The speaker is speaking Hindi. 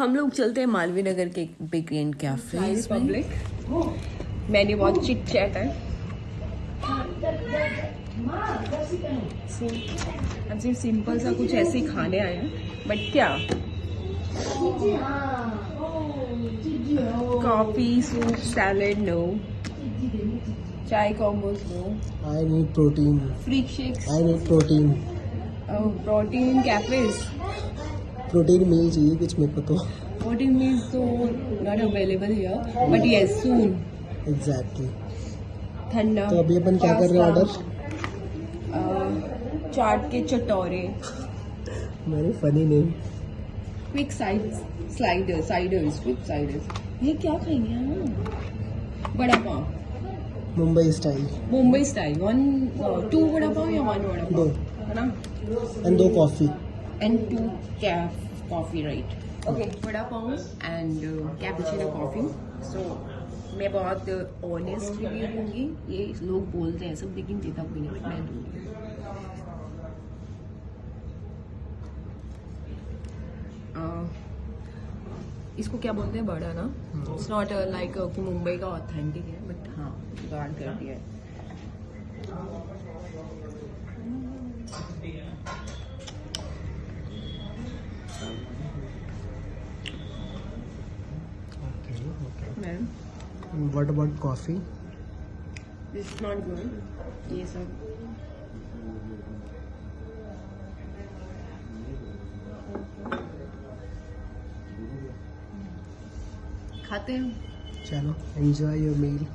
हम लोग चलते हैं मालवीय नगर के बेकरी एंड कैफ़े पब्लिक मैंने बहुत चिट चैट है। हम सिर्फ़ सिंपल सा कुछ ऐसे ही खाने आए हैं। बट क्या? Coffee soup salad no chai combos no I need protein freak shakes I need protein protein cafes Protein meal चाहिए कुछ मेरे को तो. प्रोटीन मील्स तो not available here but yes soon Exactly. ठंडा तो अभी अपन क्या कर रहे हैं ऑर्डर? चाट के चटोरे मेरी funny name. Quick side slider siders quick siders ये क्या खाएँगे हम vada pav Mumbai style. Mumbai style one two vada pav या वन वड़ा पाव दो. है ना And दो coffee. And two cafe coffee right okay vada pav and cappuccino coffee so मैं बहुत ऑनेस्ट रिव्यू दूँगी। ये लोग बोलते हैं सब लेकिन देता कोई नहीं मैं दूँगी। इसको क्या बोलते हैं बड़ा ना? इट्स नॉट लाइक कि मुंबई का ऑथेंटिक है बट हाँ जुगाड़ कर दिया है। Ma'am. What about coffee this not good ये सब खाते हैं। चलो एंजॉय योर मील